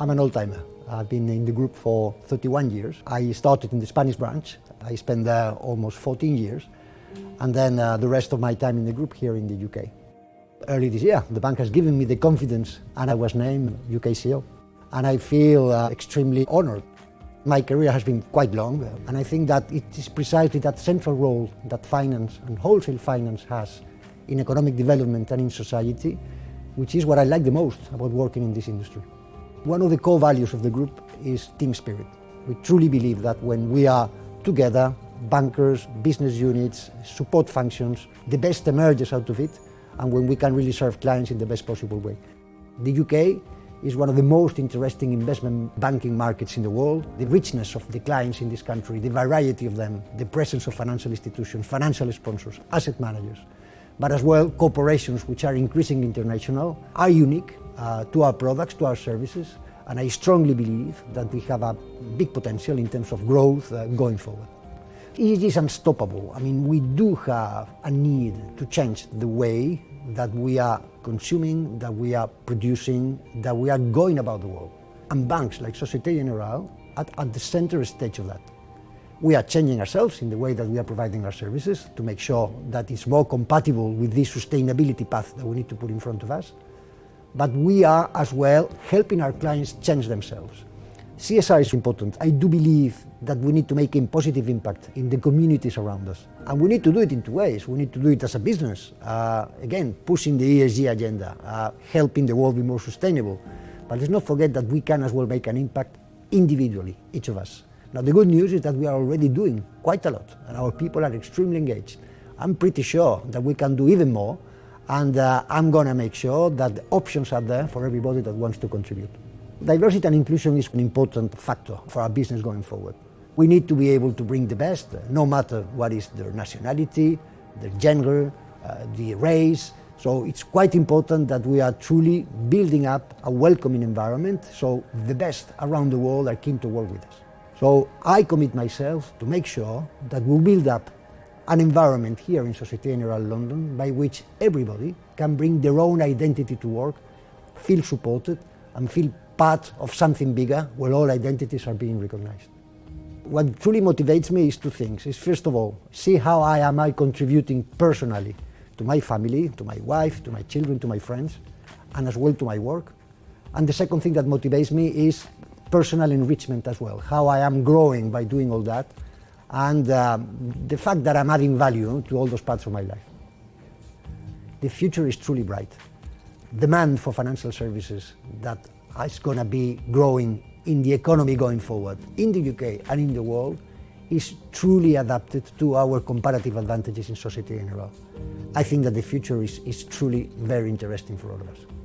I'm an old-timer. I've been in the group for 31 years. I started in the Spanish branch. I spent there almost 14 years. And then uh, the rest of my time in the group here in the UK. Early this year, the bank has given me the confidence and I was named UK CEO. And I feel uh, extremely honored. My career has been quite long, and I think that it is precisely that central role that finance and wholesale finance has in economic development and in society, which is what I like the most about working in this industry. One of the core values of the group is team spirit. We truly believe that when we are together, bankers, business units, support functions, the best emerges out of it, and when we can really serve clients in the best possible way. The UK is one of the most interesting investment banking markets in the world. The richness of the clients in this country, the variety of them, the presence of financial institutions, financial sponsors, asset managers, but as well corporations which are increasingly international, are unique uh, to our products, to our services, and I strongly believe that we have a big potential in terms of growth uh, going forward. It is unstoppable. I mean, we do have a need to change the way that we are consuming, that we are producing, that we are going about the world. And banks like Societe Generale are at the center stage of that. We are changing ourselves in the way that we are providing our services to make sure that it's more compatible with this sustainability path that we need to put in front of us. But we are as well helping our clients change themselves. CSR is important. I do believe that we need to make a positive impact in the communities around us. And we need to do it in two ways. We need to do it as a business, uh, again, pushing the ESG agenda, uh, helping the world be more sustainable. But let's not forget that we can as well make an impact individually, each of us. Now, the good news is that we are already doing quite a lot, and our people are extremely engaged. I'm pretty sure that we can do even more, and uh, I'm going to make sure that the options are there for everybody that wants to contribute. Diversity and inclusion is an important factor for our business going forward. We need to be able to bring the best, no matter what is their nationality, their gender, uh, the race. So it's quite important that we are truly building up a welcoming environment so the best around the world are keen to work with us. So I commit myself to make sure that we build up an environment here in Societe Generale London by which everybody can bring their own identity to work, feel supported, and feel part of something bigger where all identities are being recognized. What truly motivates me is two things. Is first of all, see how I am I contributing personally to my family, to my wife, to my children, to my friends, and as well to my work. And the second thing that motivates me is personal enrichment as well, how I am growing by doing all that, and uh, the fact that I'm adding value to all those parts of my life. The future is truly bright. Demand for financial services that is going to be growing in the economy going forward, in the UK and in the world, is truly adapted to our comparative advantages in Societe Generale. I think that the future is, is truly very interesting for all of us.